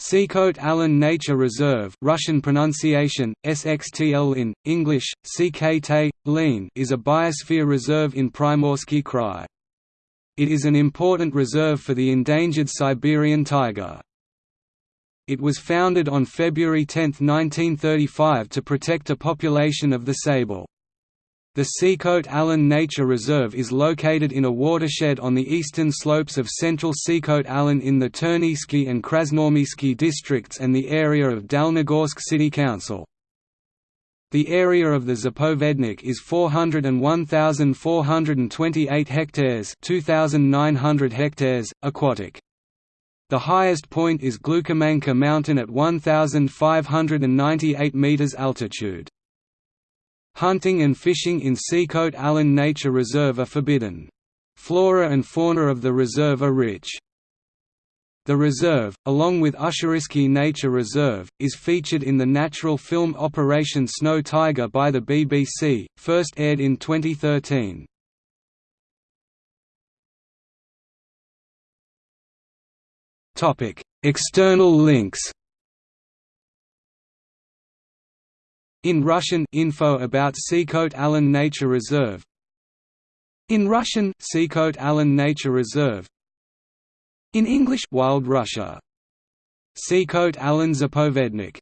Sikhote-Alin Nature Reserve Russian pronunciation, SXTL in, English, CKT, Lean is a biosphere reserve in Primorsky Krai. It is an important reserve for the endangered Siberian tiger. It was founded on February 10, 1935 to protect a population of the sable. The Sikhote-Alin Nature Reserve is located in a watershed on the eastern slopes of central Sikhote-Alin in the Terneysky and Krasnoarmeysky districts and the area of Dalnogorsk City Council. The area of the Zapovednik is 401,428 hectares 2,900 hectares, aquatic. The highest point is Glukhomanka Mountain at 1,598 meters altitude. Hunting and fishing in Sikhote-Alin Nature Reserve are forbidden. Flora and fauna of the reserve are rich. The reserve, along with Ussuriysky Nature Reserve, is featured in the natural film Operation Snow Tiger by the BBC, first aired in 2013. External links In Russian info about Sikhote-Alin Nature Reserve. In Russian Sikhote-Alin Nature Reserve. In English Wild Russia. Sikhote-Alin Zapovednik